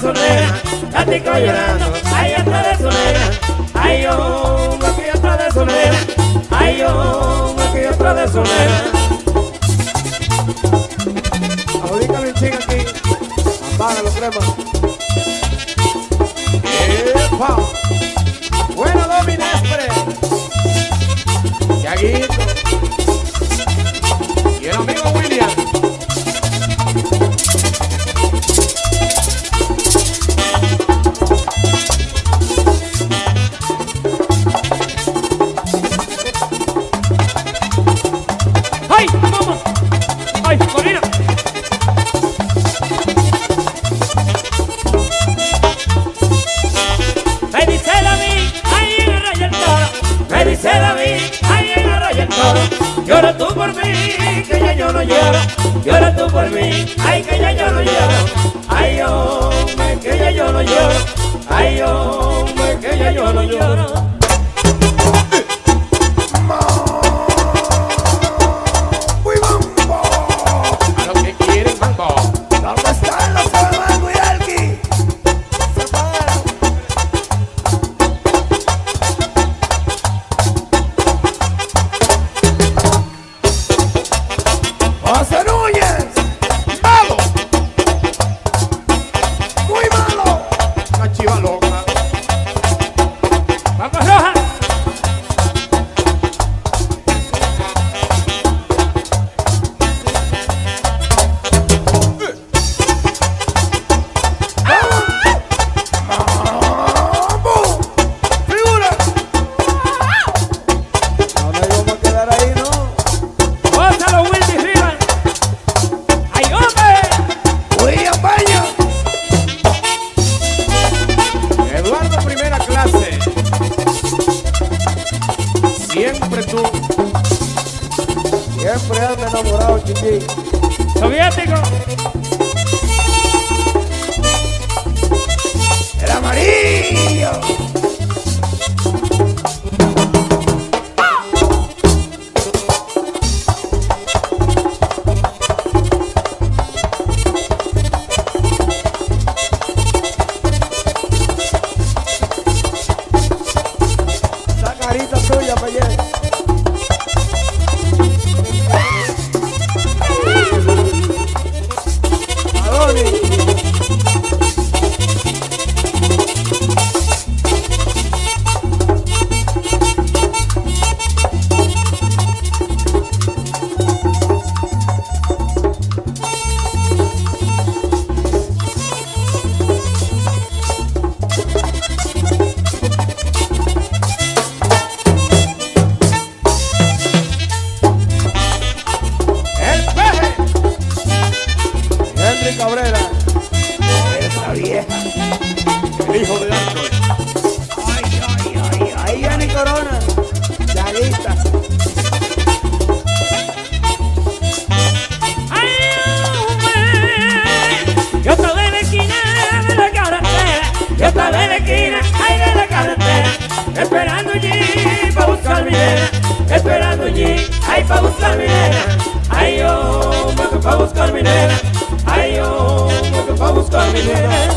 de otra de su negra. Ay, hombre, no lloro. Llora tú por mí, ay, que ya yo no lloro. Ay, hombre, que ya yo no lloro. Ay, hombre, que ya yo no lloro. Bapak Rohan Siempre tú. Siempre ando enamorado, chichi. ¡Soviético! Cabrera. Esa vieja. El hijo de Android. Ay, ay, ay, ay, Yanni Corona. Ya lista. ¡Ay! Yo estaba en la esquina de la carretera, yo estaba en la esquina, ay, de la carretera, esperando allí para buscar mi nena, esperando allí, ay, para buscar mi nena, ay, hombre, que para buscar mi nena, ay,